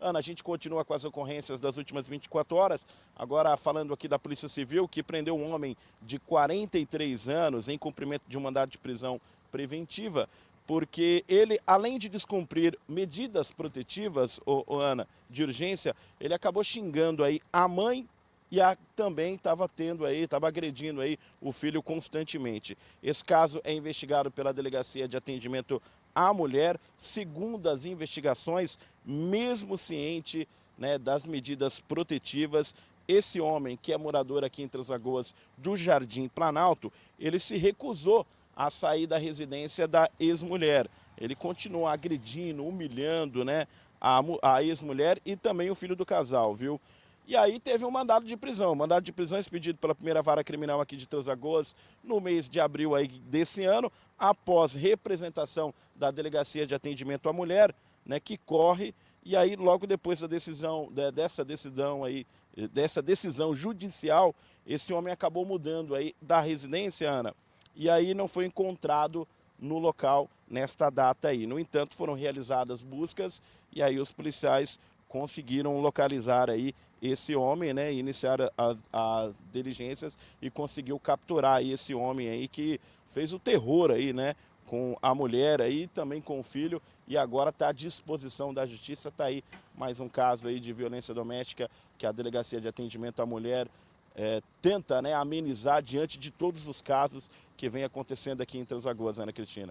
Ana, a gente continua com as ocorrências das últimas 24 horas, agora falando aqui da Polícia Civil, que prendeu um homem de 43 anos em cumprimento de um mandado de prisão preventiva, porque ele, além de descumprir medidas protetivas, ô, ô Ana, de urgência, ele acabou xingando aí a mãe e a, também estava tendo aí, estava agredindo aí o filho constantemente. Esse caso é investigado pela Delegacia de Atendimento à Mulher, segundo as investigações, mesmo ciente né, das medidas protetivas, esse homem, que é morador aqui em Três Lagoas do Jardim Planalto, ele se recusou a sair da residência da ex-mulher. Ele continuou agredindo, humilhando né, a, a ex-mulher e também o filho do casal, viu? E aí teve um mandado de prisão, mandado de prisão expedido pela primeira vara criminal aqui de Três Lagoas no mês de abril aí desse ano, após representação da Delegacia de Atendimento à Mulher, né, que corre, e aí logo depois da decisão, dessa decisão aí, dessa decisão judicial, esse homem acabou mudando aí da residência, Ana, e aí não foi encontrado no local nesta data aí. No entanto, foram realizadas buscas e aí os policiais conseguiram localizar aí esse homem, né, iniciar as diligências e conseguiu capturar aí esse homem aí que fez o terror aí, né, com a mulher aí, também com o filho, e agora está à disposição da justiça, está aí mais um caso aí de violência doméstica que a Delegacia de Atendimento à Mulher é, tenta né, amenizar diante de todos os casos que vem acontecendo aqui em Três Lagoas, Ana Cristina.